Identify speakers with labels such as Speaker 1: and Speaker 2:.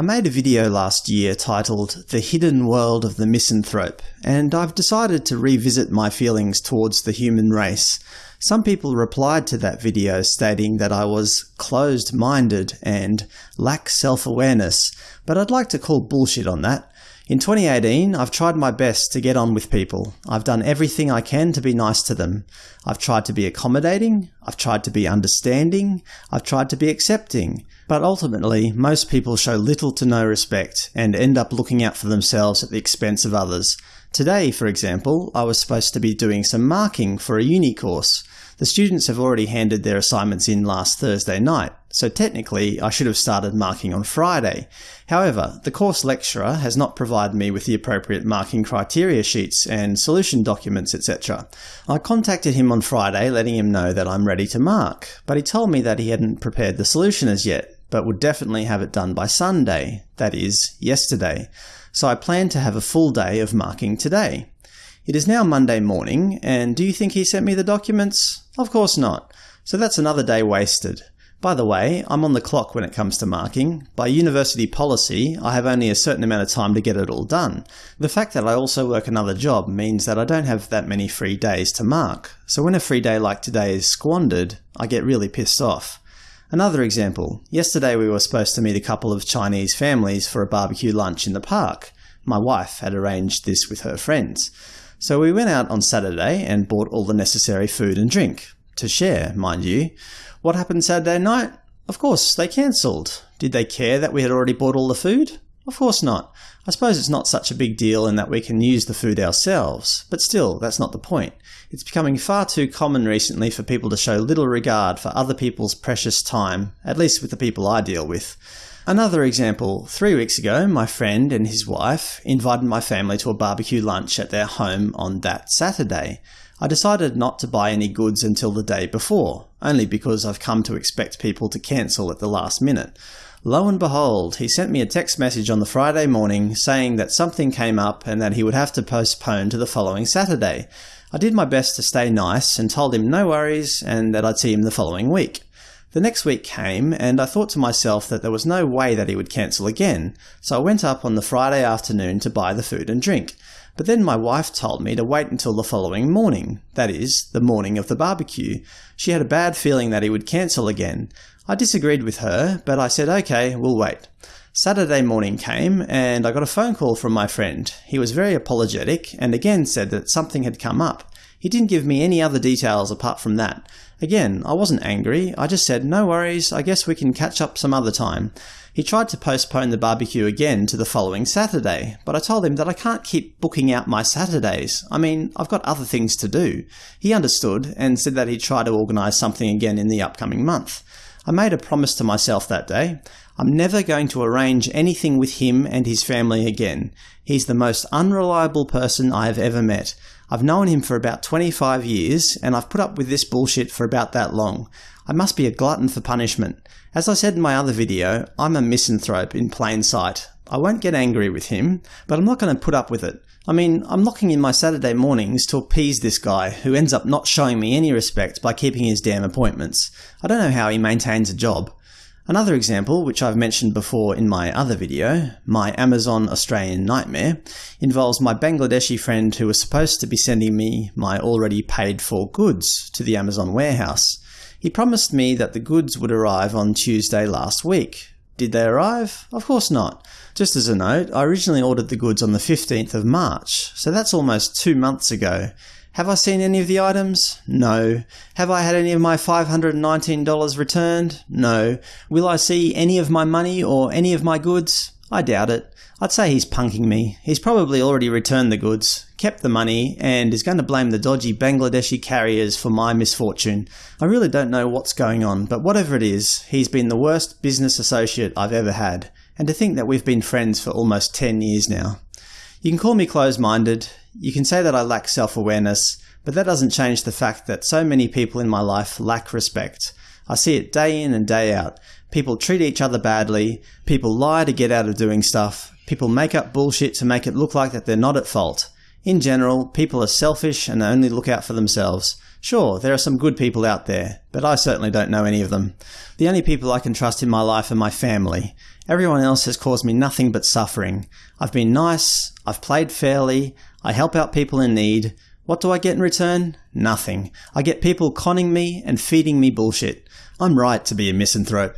Speaker 1: I made a video last year titled The Hidden World of the Misanthrope, and I've decided to revisit my feelings towards the human race. Some people replied to that video stating that I was closed-minded and lack self-awareness, but I'd like to call bullshit on that. In 2018, I've tried my best to get on with people. I've done everything I can to be nice to them. I've tried to be accommodating, I've tried to be understanding, I've tried to be accepting. But ultimately, most people show little to no respect, and end up looking out for themselves at the expense of others. Today, for example, I was supposed to be doing some marking for a uni course. The students have already handed their assignments in last Thursday night, so technically I should have started marking on Friday. However, the course lecturer has not provided me with the appropriate marking criteria sheets and solution documents etc. I contacted him on Friday letting him know that I'm ready to mark, but he told me that he hadn't prepared the solution as yet, but would definitely have it done by Sunday, that is, yesterday. So I plan to have a full day of marking today. It is now Monday morning, and do you think he sent me the documents? Of course not. So that's another day wasted. By the way, I'm on the clock when it comes to marking. By university policy, I have only a certain amount of time to get it all done. The fact that I also work another job means that I don't have that many free days to mark, so when a free day like today is squandered, I get really pissed off. Another example. Yesterday we were supposed to meet a couple of Chinese families for a barbecue lunch in the park. My wife had arranged this with her friends. So we went out on Saturday and bought all the necessary food and drink. To share, mind you. What happened Saturday night? Of course, they cancelled. Did they care that we had already bought all the food? Of course not. I suppose it's not such a big deal in that we can use the food ourselves, but still, that's not the point. It's becoming far too common recently for people to show little regard for other people's precious time, at least with the people I deal with. Another example. Three weeks ago, my friend and his wife invited my family to a barbecue lunch at their home on that Saturday. I decided not to buy any goods until the day before, only because I've come to expect people to cancel at the last minute. Lo and behold, he sent me a text message on the Friday morning saying that something came up and that he would have to postpone to the following Saturday. I did my best to stay nice and told him no worries and that I'd see him the following week. The next week came, and I thought to myself that there was no way that he would cancel again, so I went up on the Friday afternoon to buy the food and drink. But then my wife told me to wait until the following morning, that is, the morning of the barbecue. She had a bad feeling that he would cancel again. I disagreed with her, but I said okay, we'll wait. Saturday morning came, and I got a phone call from my friend. He was very apologetic, and again said that something had come up. He didn't give me any other details apart from that. Again, I wasn't angry, I just said, no worries, I guess we can catch up some other time. He tried to postpone the barbecue again to the following Saturday, but I told him that I can't keep booking out my Saturdays. I mean, I've got other things to do. He understood, and said that he'd try to organise something again in the upcoming month. I made a promise to myself that day. I'm never going to arrange anything with him and his family again. He's the most unreliable person I have ever met. I've known him for about 25 years, and I've put up with this bullshit for about that long. I must be a glutton for punishment. As I said in my other video, I'm a misanthrope in plain sight. I won't get angry with him, but I'm not going to put up with it. I mean, I'm locking in my Saturday mornings to appease this guy, who ends up not showing me any respect by keeping his damn appointments. I don't know how he maintains a job. Another example, which I've mentioned before in my other video, my Amazon Australian nightmare, involves my Bangladeshi friend who was supposed to be sending me my already paid for goods to the Amazon warehouse. He promised me that the goods would arrive on Tuesday last week. Did they arrive? Of course not. Just as a note, I originally ordered the goods on the 15th of March, so that's almost two months ago, have I seen any of the items? No. Have I had any of my $519 returned? No. Will I see any of my money or any of my goods? I doubt it. I'd say he's punking me. He's probably already returned the goods, kept the money, and is going to blame the dodgy Bangladeshi carriers for my misfortune. I really don't know what's going on, but whatever it is, he's been the worst business associate I've ever had. And to think that we've been friends for almost 10 years now. You can call me closed-minded, you can say that I lack self-awareness, but that doesn't change the fact that so many people in my life lack respect. I see it day in and day out. People treat each other badly, people lie to get out of doing stuff, people make up bullshit to make it look like that they're not at fault. In general, people are selfish and only look out for themselves. Sure, there are some good people out there, but I certainly don't know any of them. The only people I can trust in my life are my family. Everyone else has caused me nothing but suffering. I've been nice, I've played fairly, I help out people in need. What do I get in return? Nothing. I get people conning me and feeding me bullshit. I'm right to be a misanthrope.